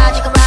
나 지금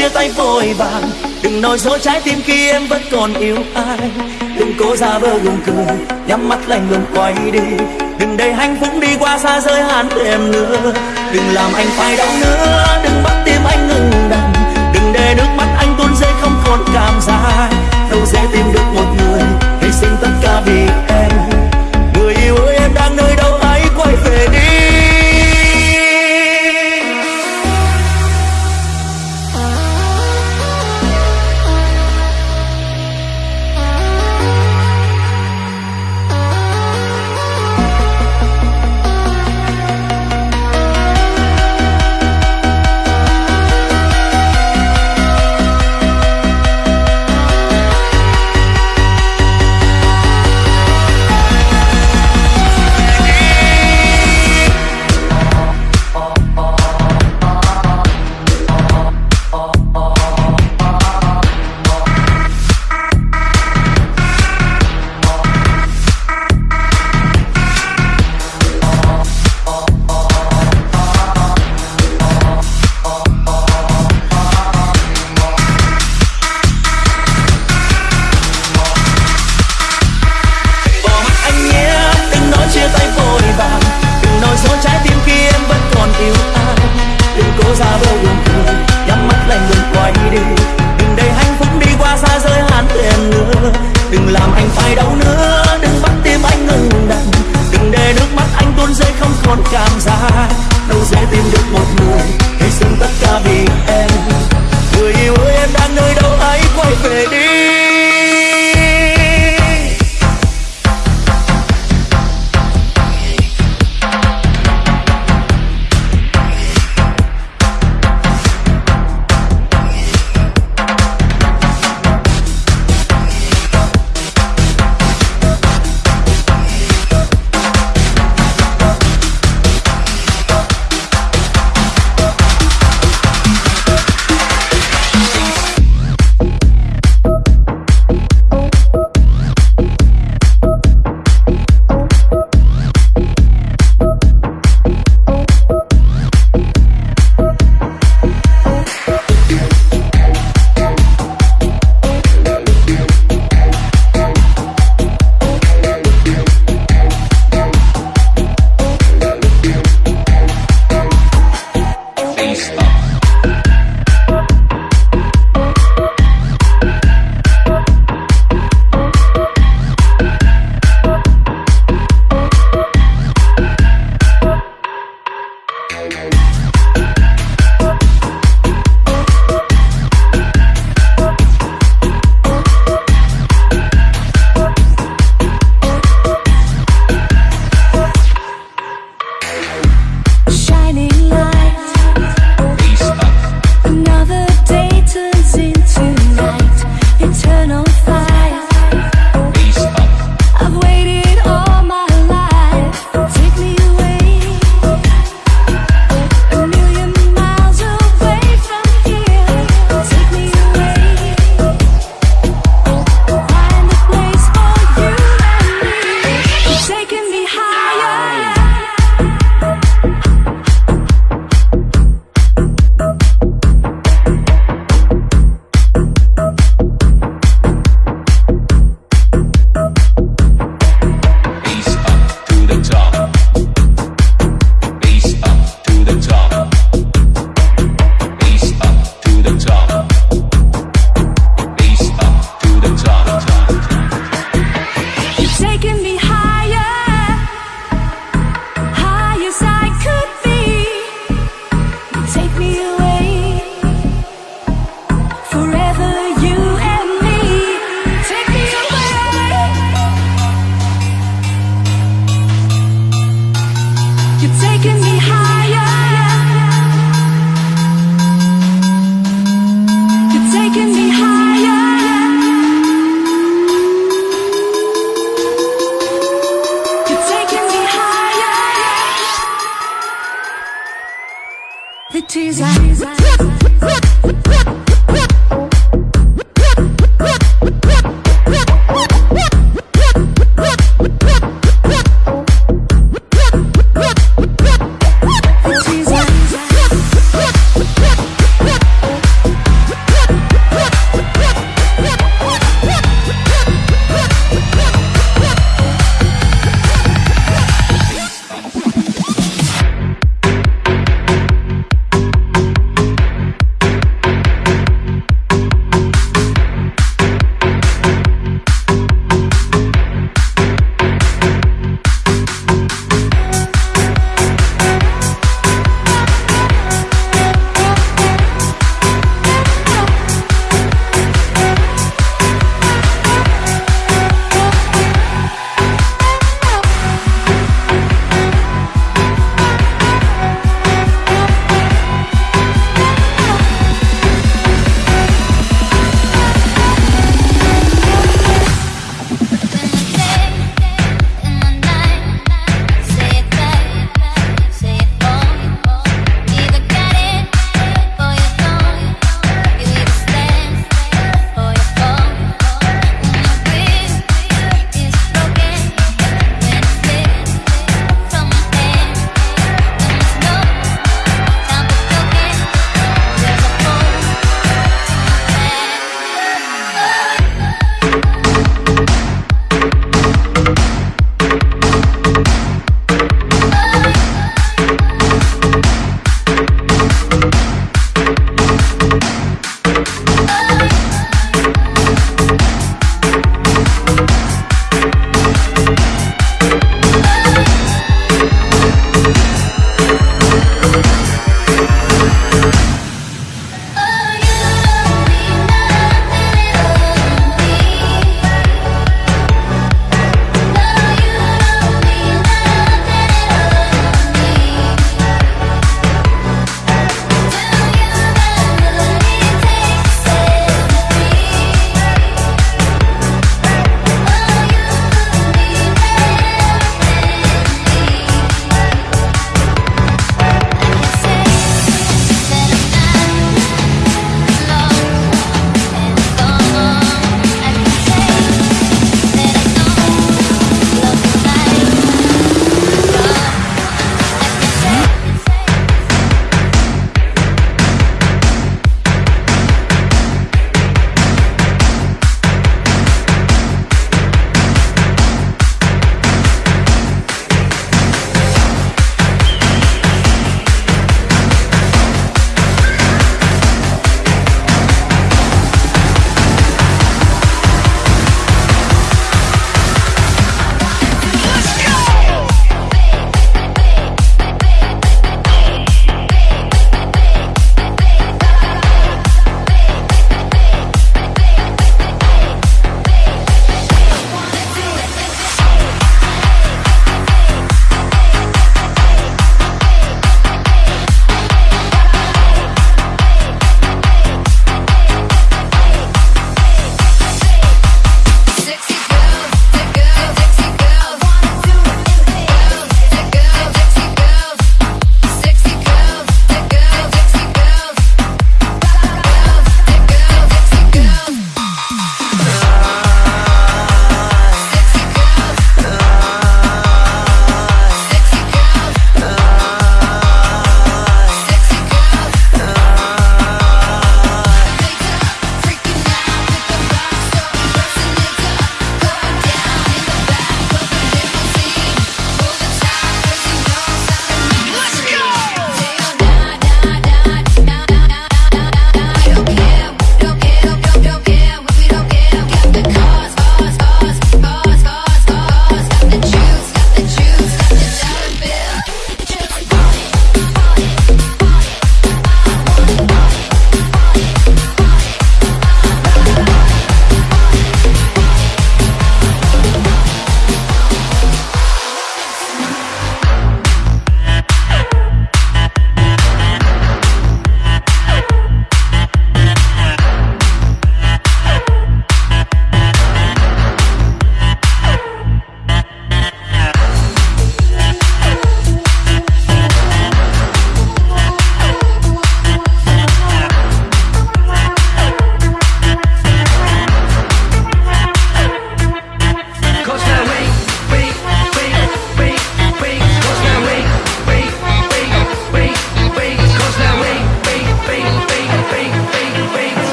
chia tay vội vàng. Đừng nói dối trái tim khi em vẫn còn yêu ai. Đừng cố ra vờ gượng cười, nhắm mắt lạnh lùng quay đi. Đừng để hạnh phúc đi qua xa rơi hạn em nữa đừng làm anh phải đau nữa, đừng bắt tim anh ngừng đàn đừng để nước mắt anh tuôn rơi không còn cảm giác. Đâu dễ tìm được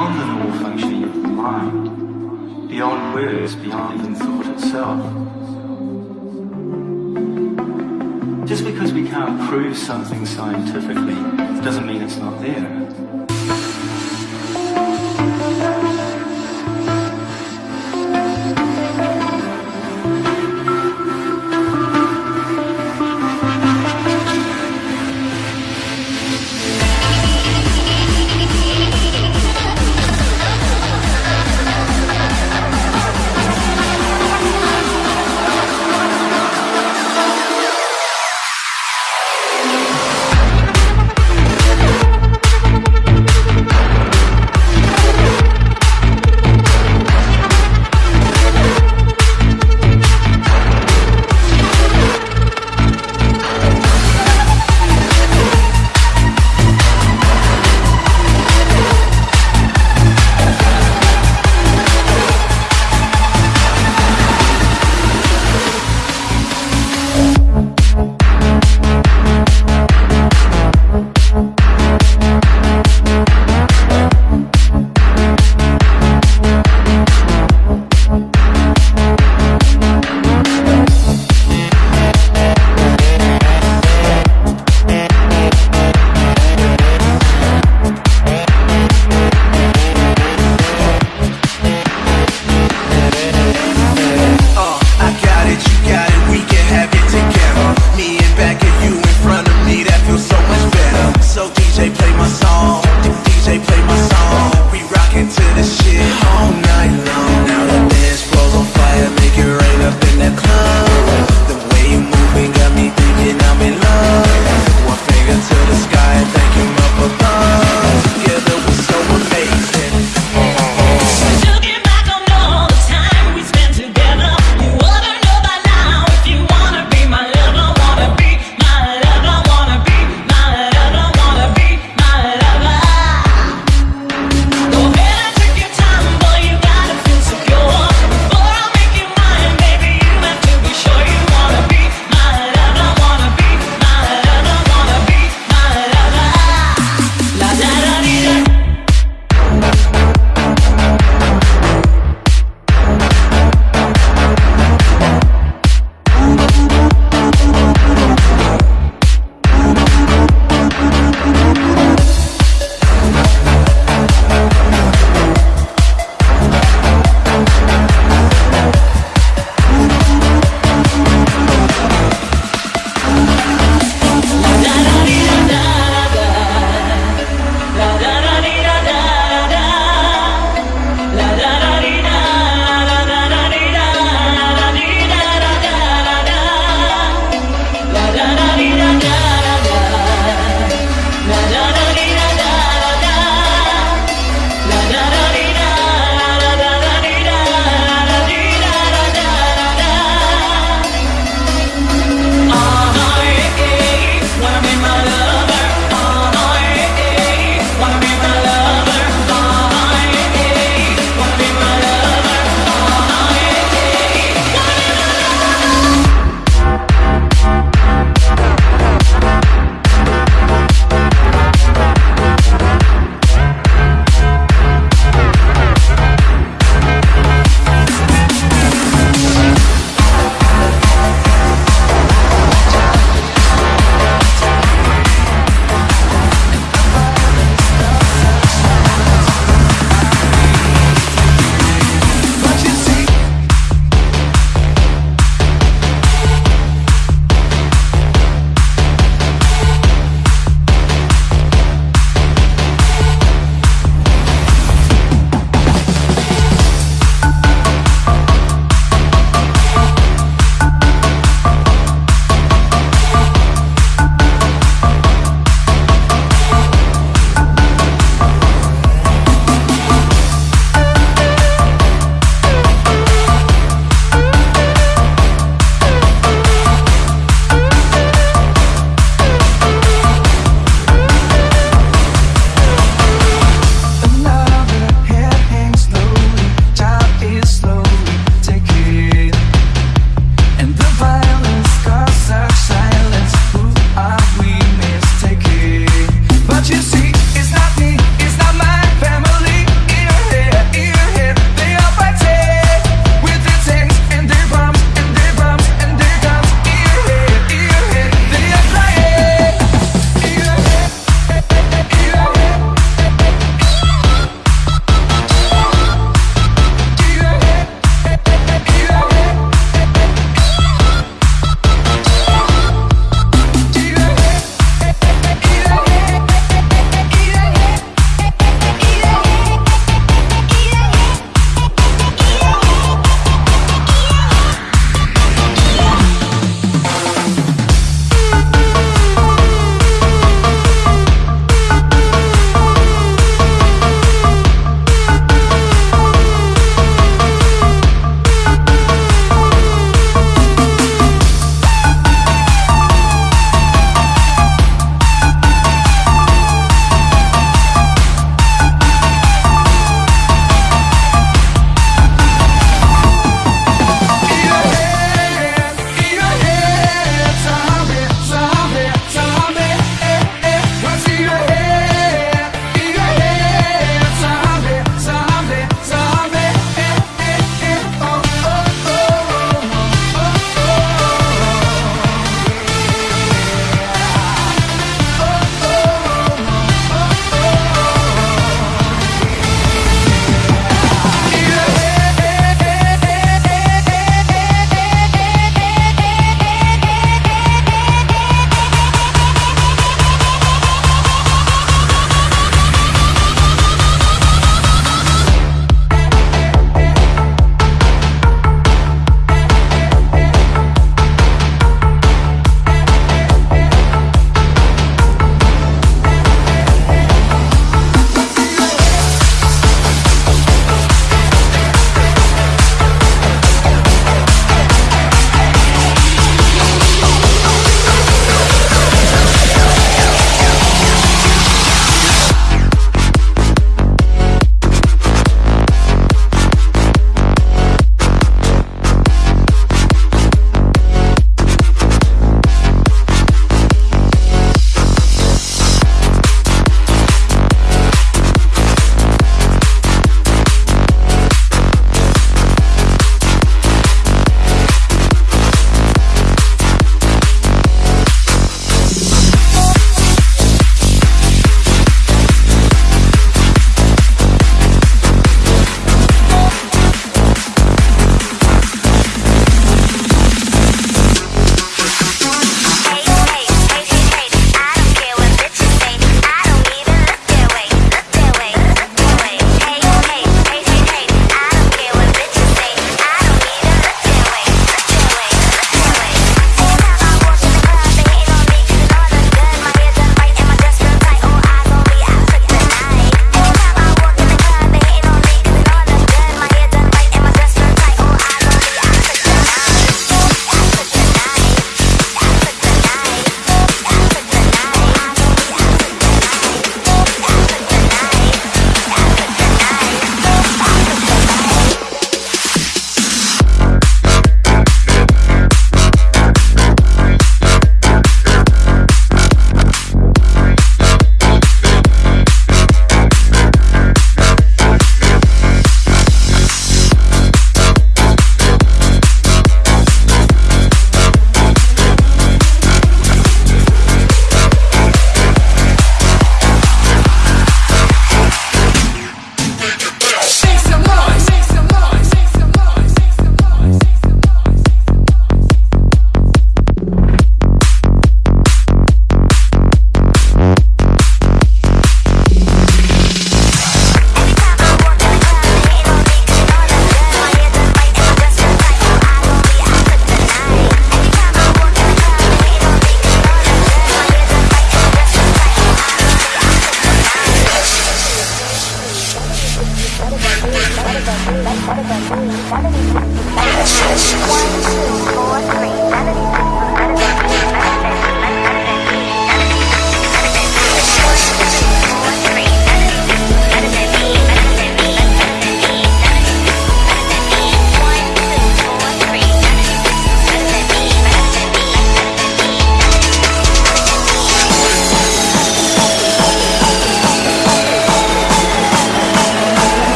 beyond the normal functioning of the mind, beyond words, beyond even thought itself. Just because we can't prove something scientifically doesn't mean it's not there.